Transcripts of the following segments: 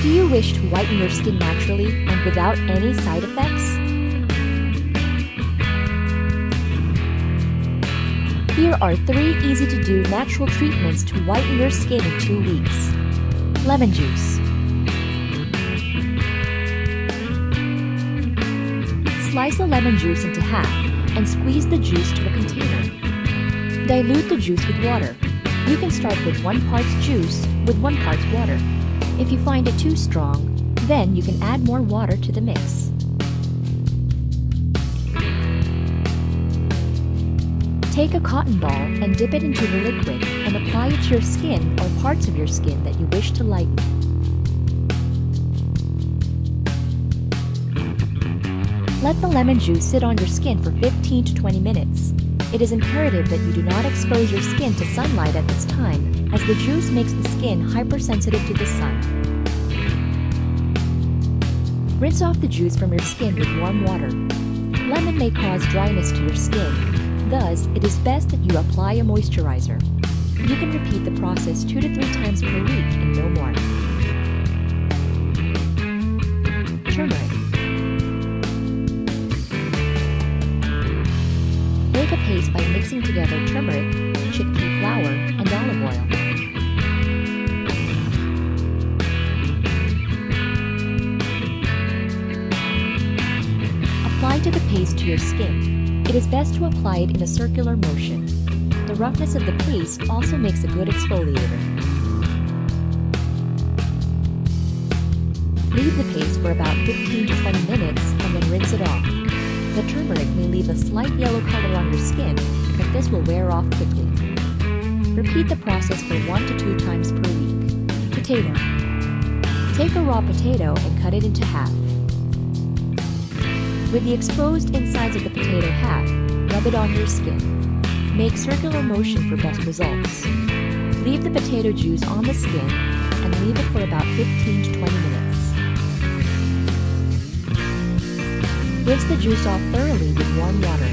Do you wish to whiten your skin naturally and without any side effects? Here are three easy-to-do natural treatments to whiten your skin in two weeks. Lemon juice. Slice the lemon juice into half and squeeze the juice to a container. Dilute the juice with water. You can start with one part juice with one part water. If you find it too strong, then you can add more water to the mix. Take a cotton ball and dip it into the liquid and apply it to your skin or parts of your skin that you wish to lighten. Let the lemon juice sit on your skin for 15 to 20 minutes. It is imperative that you do not expose your skin to sunlight at this time, as the juice makes the skin hypersensitive to the sun. Rinse off the juice from your skin with warm water. Lemon may cause dryness to your skin, Thus, it is best that you apply a moisturizer. You can repeat the process two to three times per week and no more. Turmeric. Make a paste by mixing together turmeric, chickpea flour, and olive oil. To the paste to your skin it is best to apply it in a circular motion. The roughness of the paste also makes a good exfoliator. Leave the paste for about 15 to 20 minutes and then rinse it off. The turmeric may leave a slight yellow color on your skin, but this will wear off quickly. Repeat the process for one to two times per week. Potato. Take a raw potato and cut it into half. With the exposed insides of the potato half, rub it on your skin. Make circular motion for best results. Leave the potato juice on the skin and leave it for about 15 to 20 minutes. Rinse the juice off thoroughly with warm water.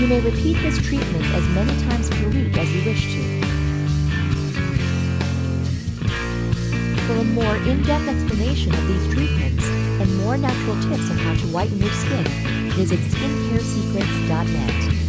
You may repeat this treatment as many times per week as you wish to. For a more in-depth explanation of these treatments and more natural tips on how to whiten your skin, visit skincaresecrets.net.